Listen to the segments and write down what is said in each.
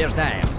побеждаем.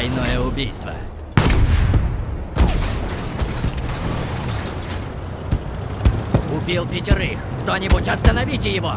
Двойное убийство. Убил пятерых. Кто-нибудь остановите его!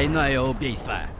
Тройное убийство.